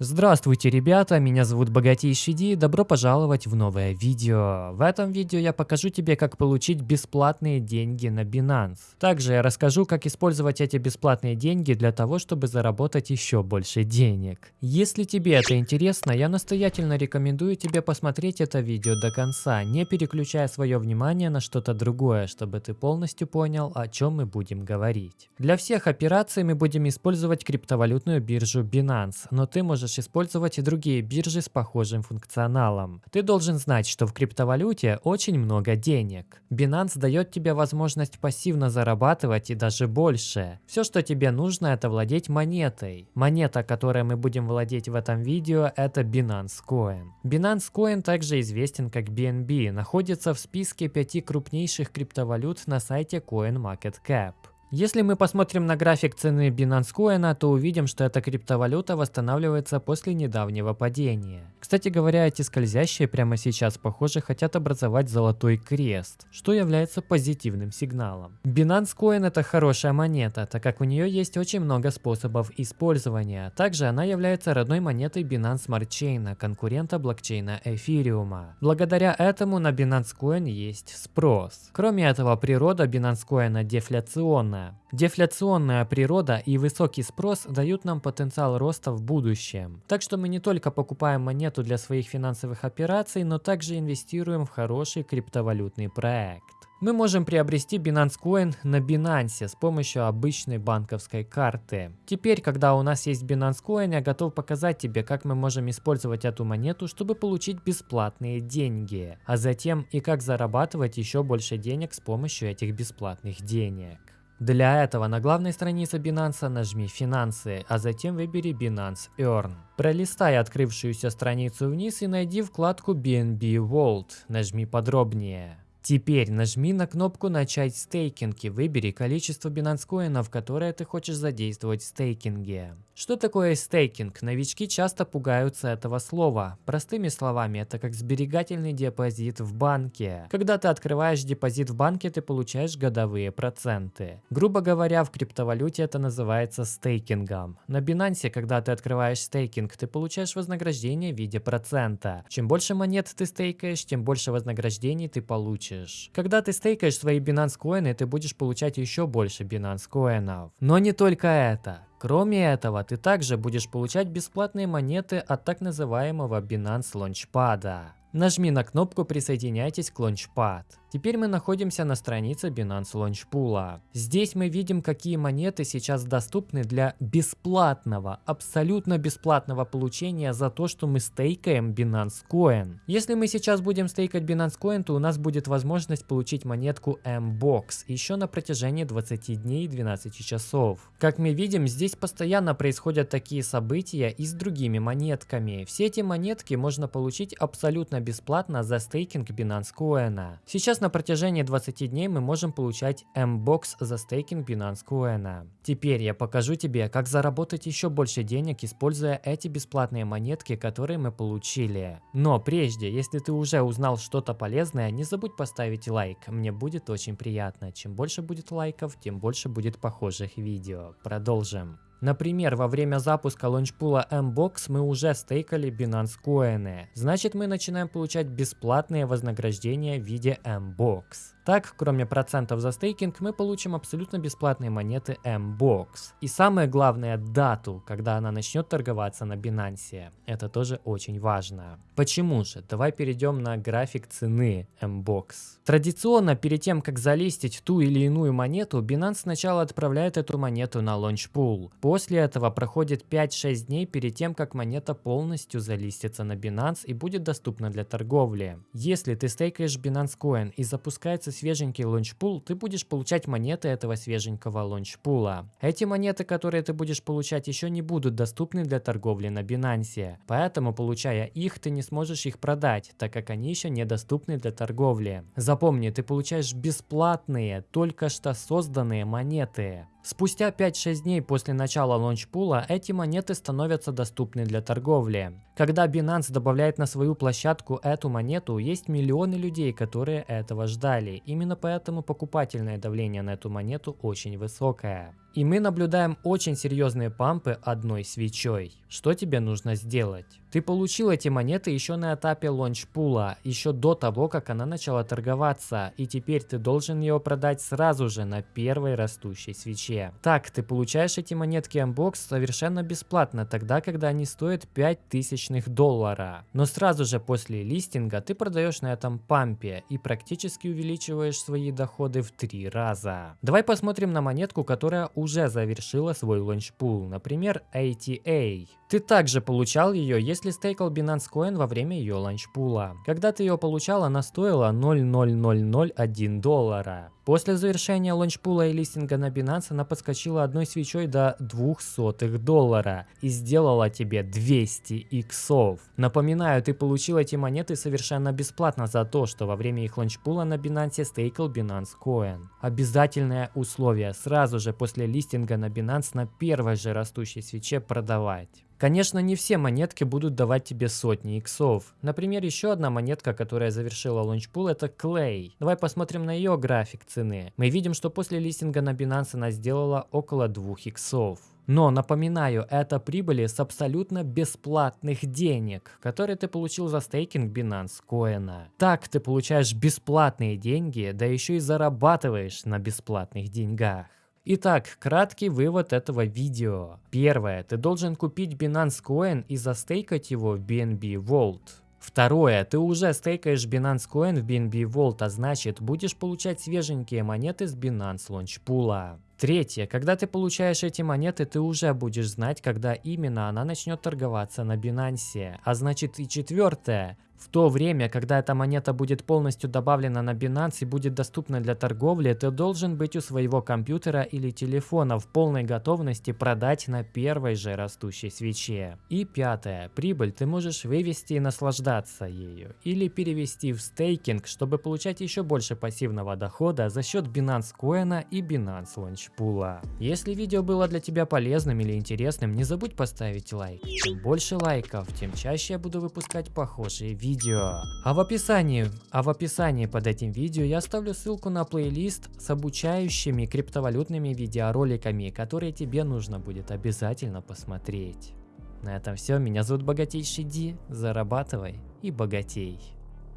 Здравствуйте, ребята, меня зовут Богатейший Ди, добро пожаловать в новое видео. В этом видео я покажу тебе, как получить бесплатные деньги на Binance. Также я расскажу, как использовать эти бесплатные деньги для того, чтобы заработать еще больше денег. Если тебе это интересно, я настоятельно рекомендую тебе посмотреть это видео до конца, не переключая свое внимание на что-то другое, чтобы ты полностью понял, о чем мы будем говорить. Для всех операций мы будем использовать криптовалютную биржу Binance, но ты можешь можешь использовать и другие биржи с похожим функционалом. Ты должен знать, что в криптовалюте очень много денег. Binance дает тебе возможность пассивно зарабатывать и даже больше. Все, что тебе нужно, это владеть монетой. Монета, которой мы будем владеть в этом видео, это Binance Coin. Binance Coin также известен как BNB, находится в списке пяти крупнейших криптовалют на сайте CoinMarketCap. Если мы посмотрим на график цены Binance Coin, то увидим, что эта криптовалюта восстанавливается после недавнего падения. Кстати говоря, эти скользящие прямо сейчас, похоже, хотят образовать золотой крест, что является позитивным сигналом. Binance Coin это хорошая монета, так как у нее есть очень много способов использования. Также она является родной монетой Binance Smart Chain, конкурента блокчейна Эфириума. Благодаря этому на Binance Coin есть спрос. Кроме этого, природа Binance Coin дефляционная дефляционная. Дефляционная природа и высокий спрос дают нам потенциал роста в будущем. Так что мы не только покупаем монету для своих финансовых операций, но также инвестируем в хороший криптовалютный проект. Мы можем приобрести Binance Coin на Binance с помощью обычной банковской карты. Теперь, когда у нас есть Binance Coin, я готов показать тебе, как мы можем использовать эту монету, чтобы получить бесплатные деньги, а затем и как зарабатывать еще больше денег с помощью этих бесплатных денег. Для этого на главной странице Binance нажми «Финансы», а затем выбери Binance Earn. Пролистай открывшуюся страницу вниз и найди вкладку BNB Vault. Нажми «Подробнее». Теперь нажми на кнопку «Начать стейкинг» и выбери количество Binance коинов, которые ты хочешь задействовать в стейкинге. Что такое стейкинг? Новички часто пугаются этого слова. Простыми словами, это как сберегательный депозит в банке. Когда ты открываешь депозит в банке, ты получаешь годовые проценты. Грубо говоря, в криптовалюте это называется стейкингом. На Binance, когда ты открываешь стейкинг, ты получаешь вознаграждение в виде процента. Чем больше монет ты стейкаешь, тем больше вознаграждений ты получишь. Когда ты стейкаешь свои Binance коины, ты будешь получать еще больше Binance коинов. Но не только это. Кроме этого, ты также будешь получать бесплатные монеты от так называемого Binance Launchpad. Нажми на кнопку «Присоединяйтесь к Launchpad». Теперь мы находимся на странице Binance Launch Pool. Здесь мы видим, какие монеты сейчас доступны для бесплатного, абсолютно бесплатного получения за то, что мы стейкаем Binance Coin. Если мы сейчас будем стейкать Binance Coin, то у нас будет возможность получить монетку M-Box еще на протяжении 20 дней и 12 часов. Как мы видим, здесь постоянно происходят такие события и с другими монетками. Все эти монетки можно получить абсолютно бесплатно за стейкинг Binance Coin. Сейчас на протяжении 20 дней мы можем получать M-Box за стейкинг Binance Coin. Теперь я покажу тебе, как заработать еще больше денег, используя эти бесплатные монетки, которые мы получили. Но прежде, если ты уже узнал что-то полезное, не забудь поставить лайк, мне будет очень приятно. Чем больше будет лайков, тем больше будет похожих видео. Продолжим. Например, во время запуска лончпула Mbox мы уже стейкали Binance коины. Значит, мы начинаем получать бесплатные вознаграждения в виде Mbox. Так, кроме процентов за стейкинг, мы получим абсолютно бесплатные монеты Mbox. И самое главное, дату, когда она начнет торговаться на Binance. Это тоже очень важно. Почему же? Давай перейдем на график цены Mbox. Традиционно, перед тем, как залистить ту или иную монету, Binance сначала отправляет эту монету на лончпул. После этого проходит 5-6 дней перед тем, как монета полностью залистится на Binance и будет доступна для торговли. Если ты стейкаешь Binance Coin и запускается свеженький лончпул, ты будешь получать монеты этого свеженького лончпула. Эти монеты, которые ты будешь получать, еще не будут доступны для торговли на Binance. Поэтому, получая их, ты не сможешь их продать, так как они еще недоступны для торговли. Запомни, ты получаешь бесплатные, только что созданные монеты. Спустя 5-6 дней после начала лончпула эти монеты становятся доступны для торговли. Когда Binance добавляет на свою площадку эту монету, есть миллионы людей, которые этого ждали. Именно поэтому покупательное давление на эту монету очень высокое. И мы наблюдаем очень серьезные пампы одной свечой. Что тебе нужно сделать? Ты получил эти монеты еще на этапе лончпула, еще до того, как она начала торговаться, и теперь ты должен ее продать сразу же на первой растущей свече. Так, ты получаешь эти монетки Unbox совершенно бесплатно, тогда, когда они стоят 5 тысячных доллара. Но сразу же после листинга ты продаешь на этом пампе и практически увеличиваешь свои доходы в 3 раза. Давай посмотрим на монетку, которая уже завершила свой лончпул, например ATA. Ты также получал ее, если стейкал Binance Coin во время ее ланчпула. Когда ты ее получал, она стоила 0,0001 доллара. После завершения ланчпула и листинга на Binance она подскочила одной свечой до 200 доллара и сделала тебе 200 иксов. Напоминаю, ты получил эти монеты совершенно бесплатно за то, что во время их ланчпула на Binance стейкал Binance Coin. Обязательное условие сразу же после листинга на Binance на первой же растущей свече продавать. Конечно, не все монетки будут давать тебе сотни иксов. Например, еще одна монетка, которая завершила лончпул, это Clay. Давай посмотрим на ее график цены. Мы видим, что после листинга на Binance она сделала около 2 иксов. Но, напоминаю, это прибыли с абсолютно бесплатных денег, которые ты получил за стейкинг Binance Coin. Так ты получаешь бесплатные деньги, да еще и зарабатываешь на бесплатных деньгах. Итак, краткий вывод этого видео. Первое. Ты должен купить Binance Coin и застейкать его в BNB Vault. Второе, ты уже стейкаешь Binance Coin в BNB Vault, а значит будешь получать свеженькие монеты с Binance Launch Pool. Третье, когда ты получаешь эти монеты, ты уже будешь знать, когда именно она начнет торговаться на Binance. А значит и четвертое, в то время, когда эта монета будет полностью добавлена на Binance и будет доступна для торговли, ты должен быть у своего компьютера или телефона в полной готовности продать на первой же растущей свече. И пятое. Прибыль ты можешь вывести и наслаждаться ею. Или перевести в стейкинг, чтобы получать еще больше пассивного дохода за счет Binance Coin и Binance Launch Pool. Если видео было для тебя полезным или интересным, не забудь поставить лайк. Чем больше лайков, тем чаще я буду выпускать похожие видео видео. А в описании, а в описании под этим видео я оставлю ссылку на плейлист с обучающими криптовалютными видеороликами, которые тебе нужно будет обязательно посмотреть. На этом все. Меня зовут Богатейший Ди. Зарабатывай и богатей.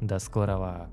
До скорого.